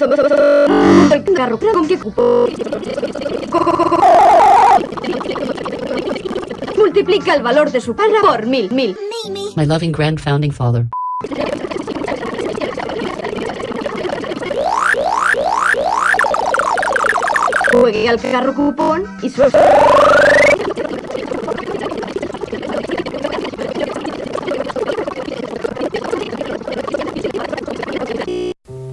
El carro con que multiplica el valor de su padre por mil, mil. My loving grand founding father. Juegue al carro cupón y su...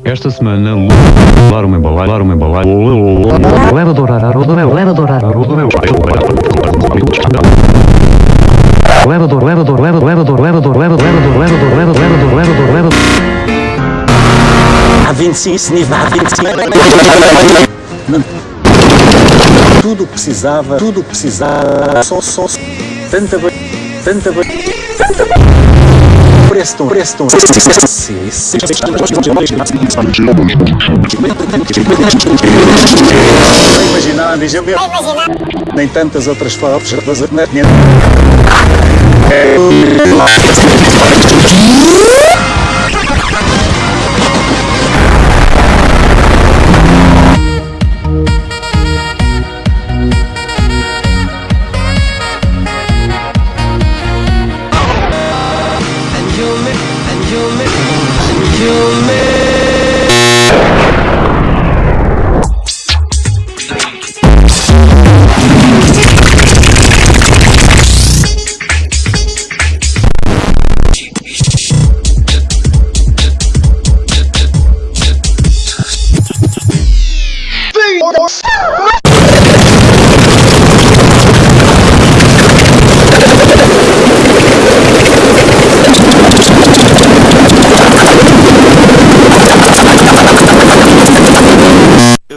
Esta semana, levar uma levar uma embalagem, leva dourar leva dourar a roda, leva dor, leva dor, leva, leva dor, leva dor, leva, leva dor, leva dor, leva, leva dor, leva dor, leva A 26 nível, a 25. Tudo precisava, tudo precisava, só, só, tanta, tanta, Preston, Preston. Imagináveis, eu mesmo. Nem tantas outras palavras. É.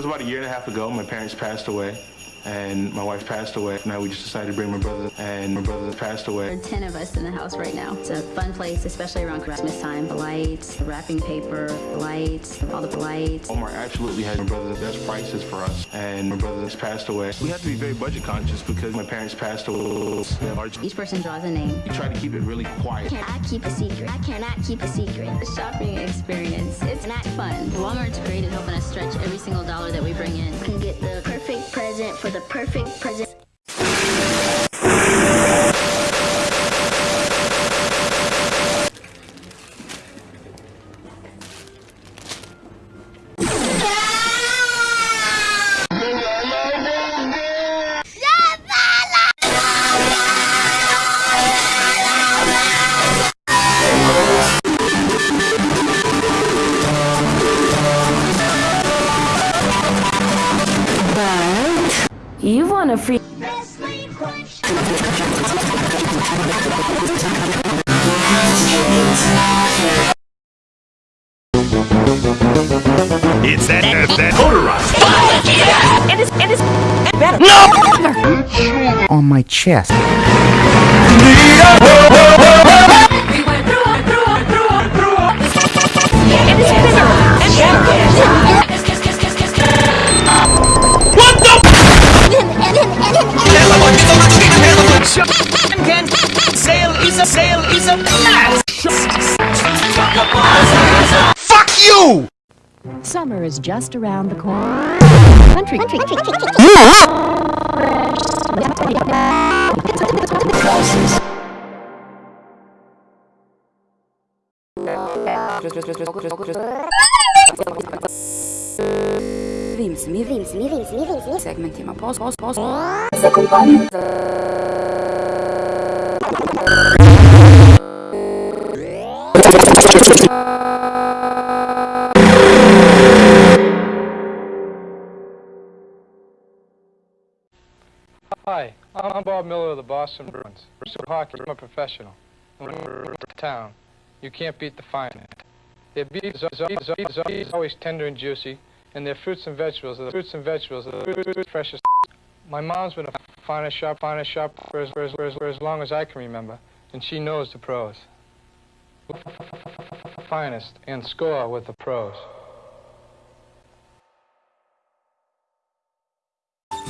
was about a year and a half ago. My parents passed away, and my wife passed away. Now we just decided to bring my brother, and my brother passed away. There are 10 of us in the house right now. It's a fun place, especially around Christmas time. The lights, the wrapping paper, the lights, all the lights. Omar absolutely has my brother's best prices for us, and my brother has passed away. We have to be very budget conscious because my parents passed away. We have large- Each person draws a name. We try to keep it really quiet. I cannot keep a secret. I cannot keep a secret. The shopping experience, it's not fun. Walmart's great at helping us stretch every single dollar that we bring in. can get the perfect present for the perfect present. You a free It's that, that, that motorized. It is it is better. No on my chest. a sale is a mess! Fuck you! Summer is just around the corner. Country, country, country, country. Se. Hi, I'm Bob Miller of the Boston Bruins. Hockey. I'm a professional. Town. You can't beat the Finast. Their beef is always tender and juicy, and their fruits and vegetables are the fruits and vegetables are the freshest. My mom's been a Finast shop, Finast shop for as, for as, for as, for as long as I can remember, and she knows the pros. Finast and score with the pros.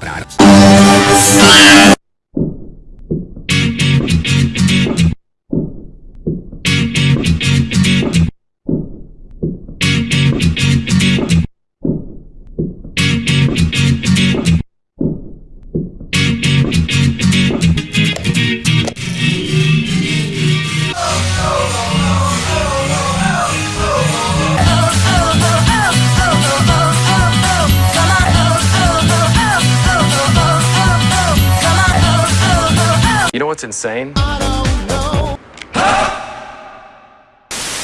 Správce. it's insane?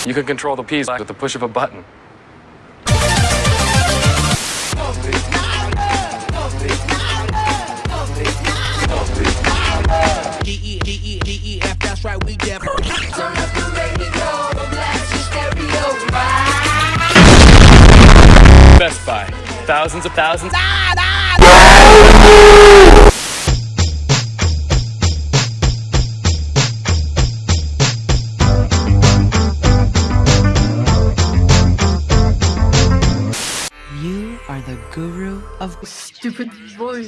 You can control the peas with the push of a button. Best Buy, thousands of thousands. stupid voice.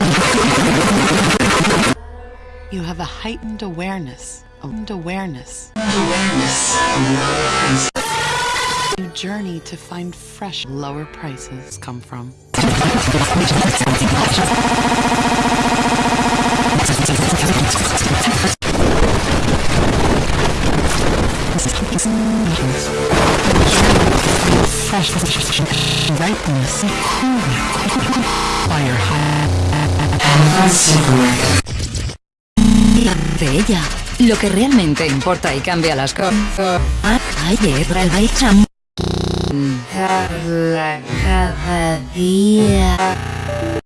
You have a heightened awareness. Heightened awareness. Awareness. Awareness. You journey to find fresh lower prices come from. Fresh, rightness, coolness. De ella, lo que realmente importa y cambia las cosas. Cada día.